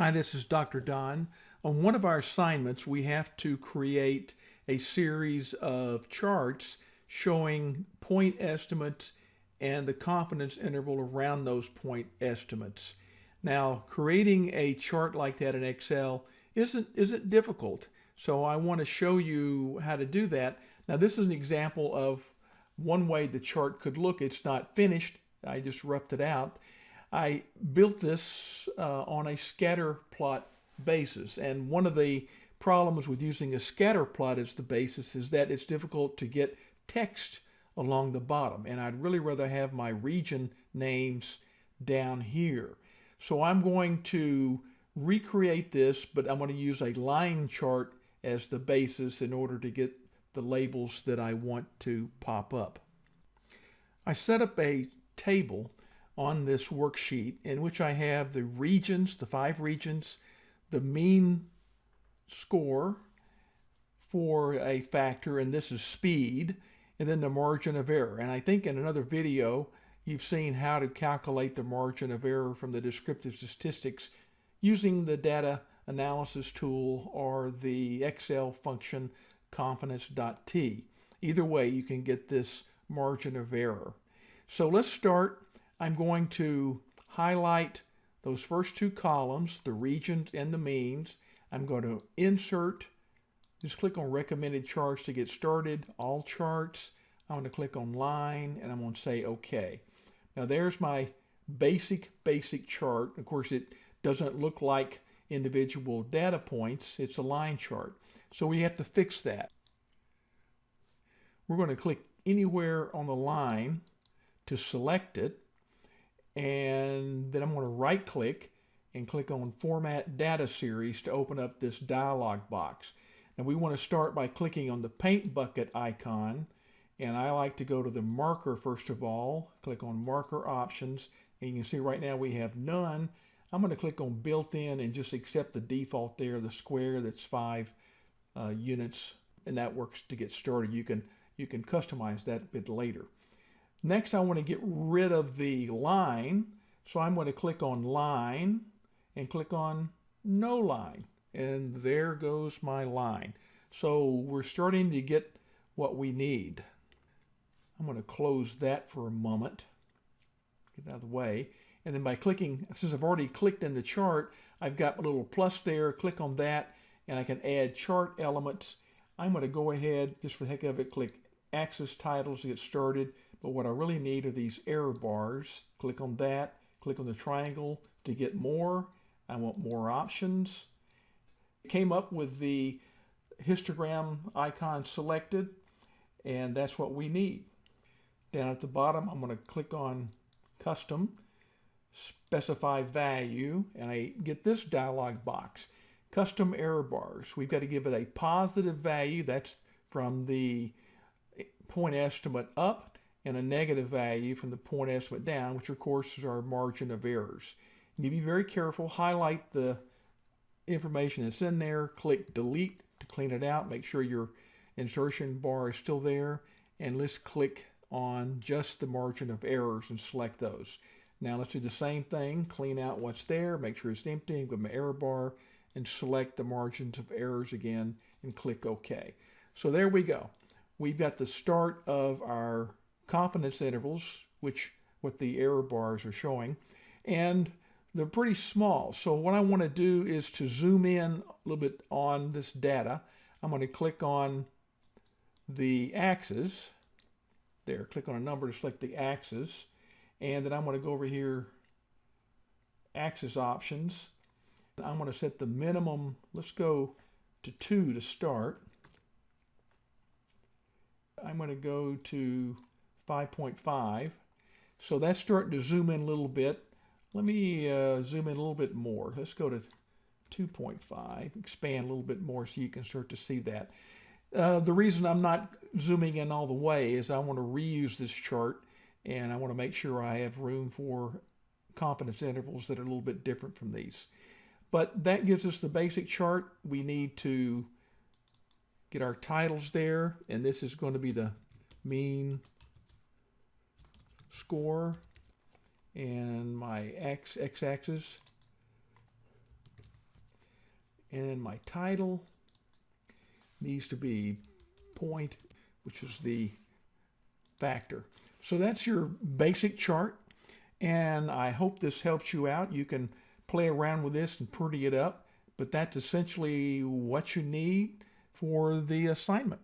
Hi, this is Dr. Don. On one of our assignments, we have to create a series of charts showing point estimates and the confidence interval around those point estimates. Now, creating a chart like that in Excel isn't, isn't difficult. So I want to show you how to do that. Now, this is an example of one way the chart could look. It's not finished. I just roughed it out. I built this uh, on a scatter plot basis. And one of the problems with using a scatter plot as the basis is that it's difficult to get text along the bottom. And I'd really rather have my region names down here. So I'm going to recreate this, but I'm going to use a line chart as the basis in order to get the labels that I want to pop up. I set up a table on this worksheet in which I have the regions, the five regions, the mean score for a factor, and this is speed, and then the margin of error. And I think in another video, you've seen how to calculate the margin of error from the descriptive statistics using the data analysis tool or the Excel function confidence.t. Either way, you can get this margin of error. So let's start I'm going to highlight those first two columns, the regions and the means. I'm going to insert, just click on recommended charts to get started, all charts. I'm going to click on line and I'm going to say OK. Now there's my basic, basic chart. Of course, it doesn't look like individual data points. It's a line chart. So we have to fix that. We're going to click anywhere on the line to select it and then I'm going to right click and click on Format Data Series to open up this dialog box. Now we want to start by clicking on the paint bucket icon and I like to go to the marker first of all, click on marker options and you can see right now we have none. I'm going to click on built-in and just accept the default there, the square that's five uh, units and that works to get started. You can, you can customize that a bit later. Next, I want to get rid of the line. So I'm going to click on line and click on no line. And there goes my line. So we're starting to get what we need. I'm going to close that for a moment. Get out of the way. And then by clicking, since I've already clicked in the chart, I've got a little plus there. Click on that and I can add chart elements. I'm going to go ahead, just for the heck of it, click axis titles to get started. But what I really need are these error bars. Click on that, click on the triangle to get more. I want more options. Came up with the histogram icon selected, and that's what we need. Down at the bottom, I'm going to click on Custom, Specify Value, and I get this dialog box. Custom error bars. We've got to give it a positive value. That's from the point estimate up and a negative value from the point estimate down, which of course is our margin of errors. You need to be very careful, highlight the information that's in there, click delete to clean it out, make sure your insertion bar is still there, and let's click on just the margin of errors and select those. Now let's do the same thing, clean out what's there, make sure it's empty, with my error bar, and select the margins of errors again, and click OK. So there we go. We've got the start of our confidence intervals, which what the error bars are showing, and they're pretty small. So what I want to do is to zoom in a little bit on this data. I'm going to click on the axis. There, click on a number to select the axis. And then I'm going to go over here, axis options. I'm going to set the minimum, let's go to 2 to start. I'm going to go to 5.5. So that's starting to zoom in a little bit. Let me uh, zoom in a little bit more. Let's go to 2.5, expand a little bit more so you can start to see that. Uh, the reason I'm not zooming in all the way is I want to reuse this chart and I want to make sure I have room for confidence intervals that are a little bit different from these. But that gives us the basic chart. We need to get our titles there and this is going to be the mean score and my x x-axis And my title needs to be point, which is the factor. So that's your basic chart. And I hope this helps you out. You can play around with this and pretty it up, but that's essentially what you need for the assignment.